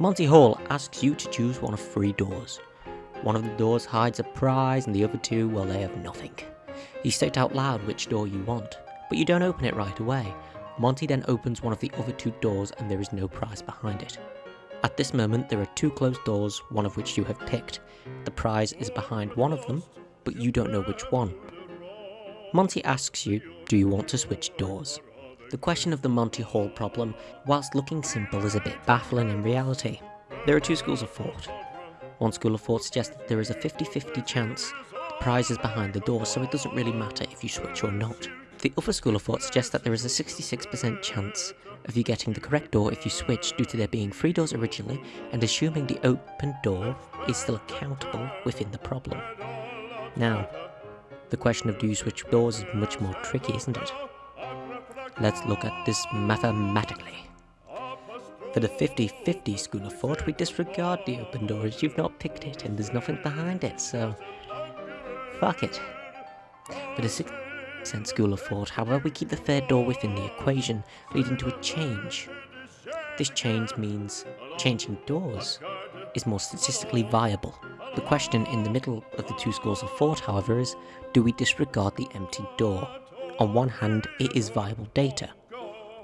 Monty Hall asks you to choose one of three doors. One of the doors hides a prize and the other two, well they have nothing. You state out loud which door you want, but you don't open it right away. Monty then opens one of the other two doors and there is no prize behind it. At this moment there are two closed doors, one of which you have picked. The prize is behind one of them, but you don't know which one. Monty asks you, do you want to switch doors? The question of the Monty Hall problem, whilst looking simple, is a bit baffling in reality. There are two schools of thought. One school of thought suggests that there is a 50-50 chance the prize is behind the door, so it doesn't really matter if you switch or not. The other school of thought suggests that there is a 66% chance of you getting the correct door if you switch due to there being three doors originally and assuming the open door is still accountable within the problem. Now, the question of do you switch doors is much more tricky, isn't it? Let's look at this mathematically. For the 50-50 school of thought, we disregard the open doors. You've not picked it and there's nothing behind it, so... Fuck it. For the 6% school of thought, however, we keep the third door within the equation, leading to a change. This change means changing doors is more statistically viable. The question in the middle of the two schools of thought, however, is do we disregard the empty door? On one hand, it is viable data,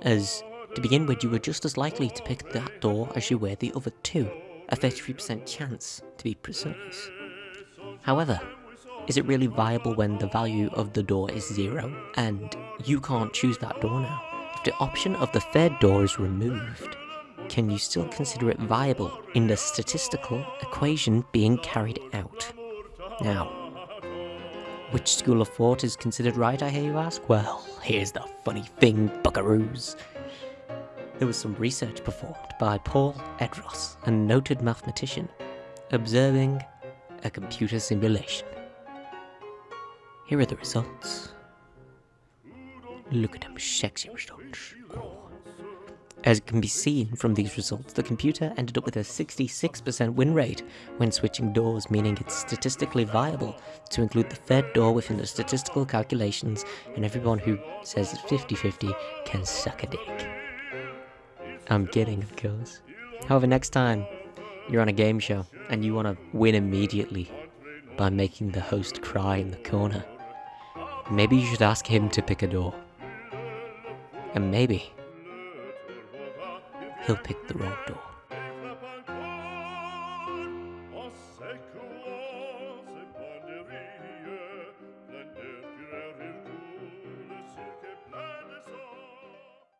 as to begin with you were just as likely to pick that door as you were the other two, a 33% chance to be precise. However, is it really viable when the value of the door is zero, and you can't choose that door now? If the option of the third door is removed, can you still consider it viable in the statistical equation being carried out? Now, which school of thought is considered right, I hear you ask? Well, here's the funny thing, buckaroos. There was some research performed by Paul Erdős, a noted mathematician, observing a computer simulation. Here are the results. Look at them sexy results. Oh. As can be seen from these results, the computer ended up with a 66% win rate when switching doors, meaning it's statistically viable to include the third door within the statistical calculations, and everyone who says it's 50-50 can suck a dick. I'm kidding, of course. However, next time you're on a game show and you want to win immediately by making the host cry in the corner, maybe you should ask him to pick a door. And maybe he'll pick the wrong door.